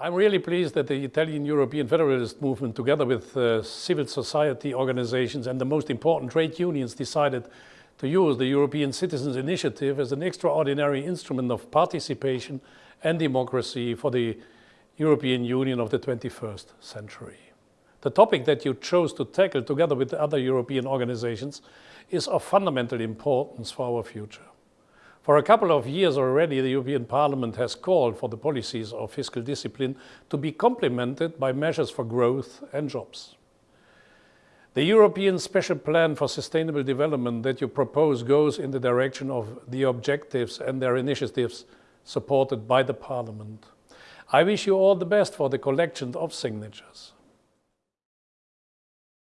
I'm really pleased that the Italian European Federalist movement, together with uh, civil society organizations and the most important trade unions, decided to use the European Citizens Initiative as an extraordinary instrument of participation and democracy for the European Union of the 21st century. The topic that you chose to tackle together with other European organizations is of fundamental importance for our future. For a couple of years already, the European Parliament has called for the policies of fiscal discipline to be complemented by measures for growth and jobs. The European Special Plan for Sustainable Development that you propose goes in the direction of the objectives and their initiatives supported by the Parliament. I wish you all the best for the collection of signatures.